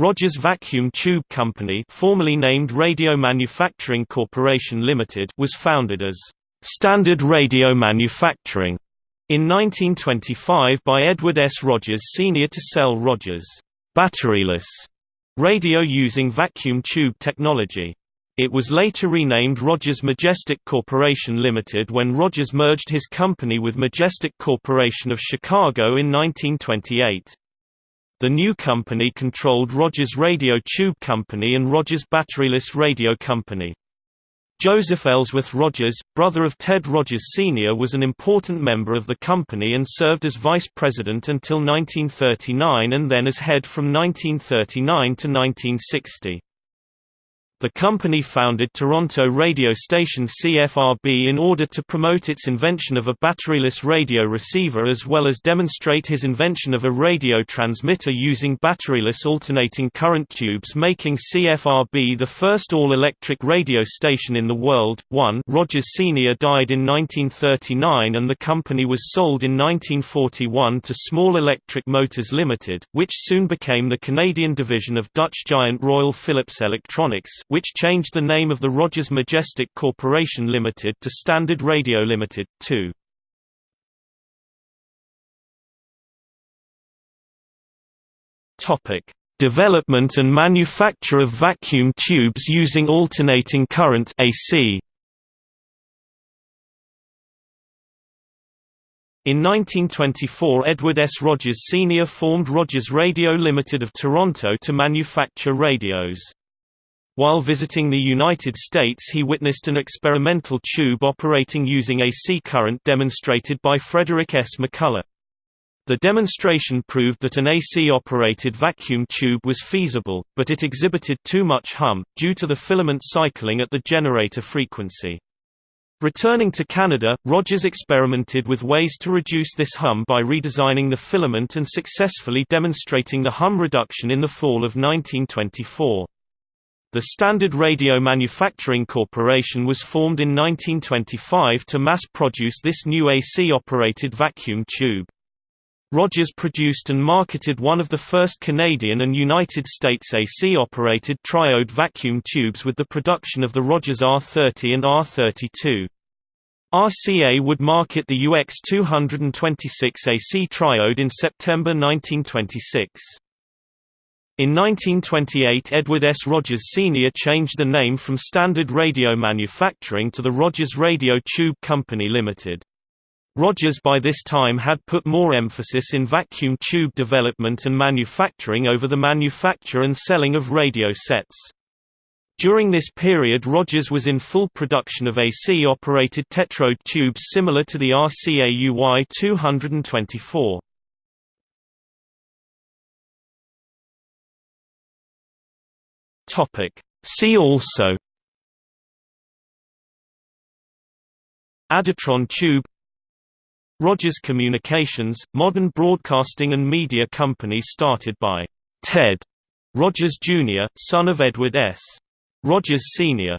Rogers Vacuum Tube Company formerly named Radio Manufacturing Corporation Limited was founded as Standard Radio Manufacturing in 1925 by Edward S. Rogers Sr. to sell Rogers' batteryless radio using vacuum tube technology. It was later renamed Rogers Majestic Corporation Limited when Rogers merged his company with Majestic Corporation of Chicago in 1928. The new company controlled Rogers Radio Tube Company and Rogers Batteryless Radio Company. Joseph Ellsworth Rogers, brother of Ted Rogers Sr. was an important member of the company and served as vice president until 1939 and then as head from 1939 to 1960. The company founded Toronto radio station CFRB in order to promote its invention of a batteryless radio receiver as well as demonstrate his invention of a radio transmitter using batteryless alternating current tubes making CFRB the first all-electric radio station in the world. 1 Rogers Sr. died in 1939 and the company was sold in 1941 to Small Electric Motors Limited, which soon became the Canadian division of Dutch giant Royal Philips Electronics which changed the name of the Rogers Majestic Corporation Limited to Standard Radio Limited, too. Topic: Development and manufacture of vacuum tubes using alternating current AC. In 1924 Edward S. Rogers Sr. formed Rogers Radio Limited of Toronto to manufacture radios. While visiting the United States he witnessed an experimental tube operating using AC current demonstrated by Frederick S. McCullough. The demonstration proved that an AC-operated vacuum tube was feasible, but it exhibited too much hum, due to the filament cycling at the generator frequency. Returning to Canada, Rogers experimented with ways to reduce this hum by redesigning the filament and successfully demonstrating the hum reduction in the fall of 1924. The Standard Radio Manufacturing Corporation was formed in 1925 to mass-produce this new AC-operated vacuum tube. Rogers produced and marketed one of the first Canadian and United States AC-operated triode vacuum tubes with the production of the Rogers R30 and R32. RCA would market the UX226 AC triode in September 1926. In 1928 Edward S. Rogers Sr. changed the name from Standard Radio Manufacturing to the Rogers Radio Tube Company Limited. Rogers by this time had put more emphasis in vacuum tube development and manufacturing over the manufacture and selling of radio sets. During this period Rogers was in full production of AC-operated tetrode tubes similar to the RCA UY224. Topic. See also Adatron tube Rogers Communications, modern broadcasting and media company started by Ted Rogers Jr., son of Edward S. Rogers Sr.